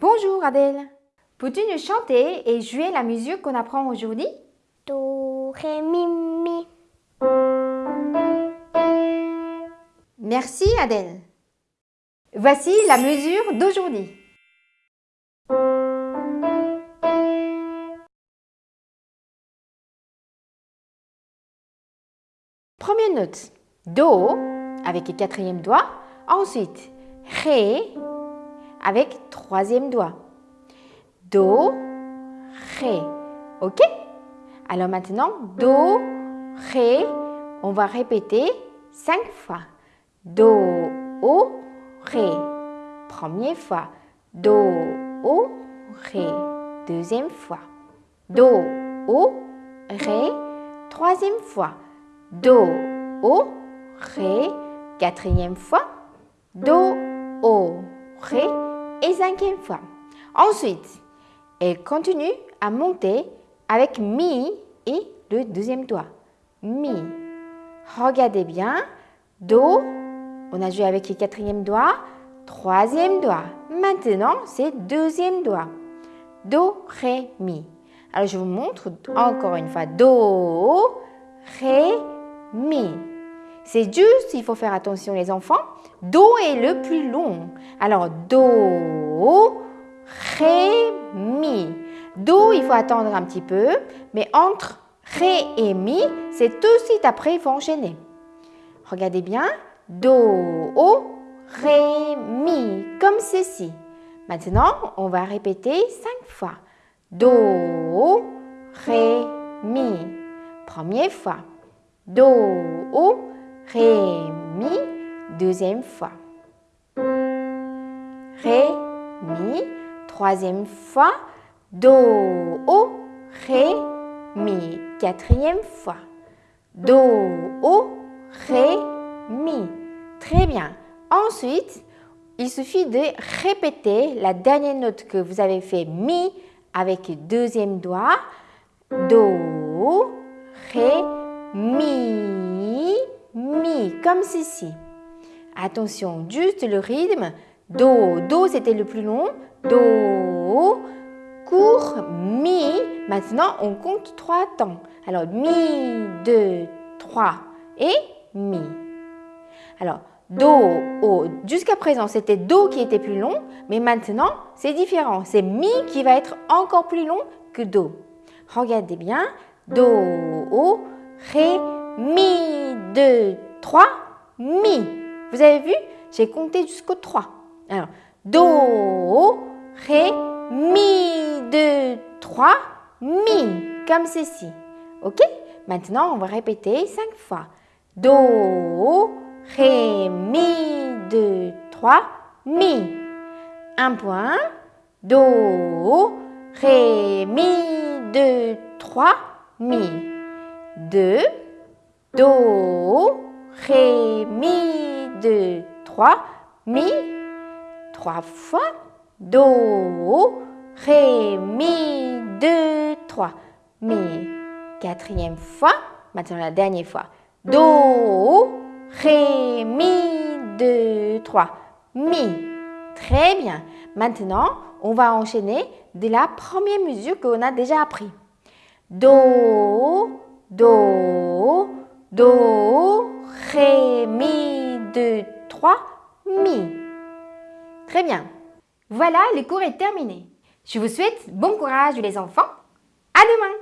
Bonjour Adèle. Peux-tu nous chanter et jouer la musique qu'on apprend aujourd'hui? Do, ré, mi, mi. Merci Adèle. Voici la mesure d'aujourd'hui. Première note, Do avec le quatrième doigt. Ensuite, Ré avec troisième doigt. Do, Ré. OK? Alors maintenant, Do, Ré, on va répéter cinq fois. Do, O, Ré. Première fois. Do, O, Ré. Deuxième fois. Do, O, Ré. Troisième fois. Do, O, Ré. Quatrième fois. Do, O, Ré. Cinquième fois. Ensuite, elle continue à monter avec Mi et le deuxième doigt. Mi. Regardez bien. Do, on a joué avec le quatrième doigt, troisième doigt. Maintenant, c'est deuxième doigt. Do, Ré, Mi. Alors, je vous montre encore une fois. Do, Ré, Mi. C'est juste, il faut faire attention les enfants. Do est le plus long. Alors, Do, Ré, Mi. Do, il faut attendre un petit peu. Mais entre Ré et Mi, c'est tout de suite après, il faut enchaîner. Regardez bien. Do, Ré, Mi, comme ceci. Maintenant, on va répéter cinq fois. Do, Ré, Mi. Première fois. Do, Ré, Mi. Deuxième fois. Ré, Mi. Troisième fois. Do, O, Ré, Mi. Quatrième fois. Do, O, Ré, Mi. Très bien. Ensuite, il suffit de répéter la dernière note que vous avez fait Mi avec deuxième doigt. Do, Ré, Mi, Mi, comme ceci. Attention, juste le rythme. Do, Do c'était le plus long. Do, court, Mi. Maintenant, on compte trois temps. Alors, Mi, deux, trois et Mi. Alors, Do, O. Jusqu'à présent, c'était Do qui était plus long, mais maintenant, c'est différent. C'est Mi qui va être encore plus long que Do. Regardez bien. Do, O, Ré, Mi, 2, 3, Mi. Vous avez vu? J'ai compté jusqu'au 3. Alors, Do, Ré, Mi, 2, 3, Mi. Comme ceci. OK? Maintenant, on va répéter 5 fois. Do, Ré, Mi, 2, 3, Mi. Un point. Do, Ré, Mi, 2, 3, Mi. 2, Do, Ré, Mi, 2, 3, Mi. Trois fois. Do, Ré, Mi, 2, 3, Mi. Quatrième fois. Maintenant la dernière fois. Do, Ré, Mi, 2, 3, Mi. Très bien. Maintenant, on va enchaîner de la première mesure qu'on a déjà appris. Do, Do, Do, Ré, Mi, 2, 3, Mi. Très bien. Voilà, le cours est terminé. Je vous souhaite bon courage les enfants. À demain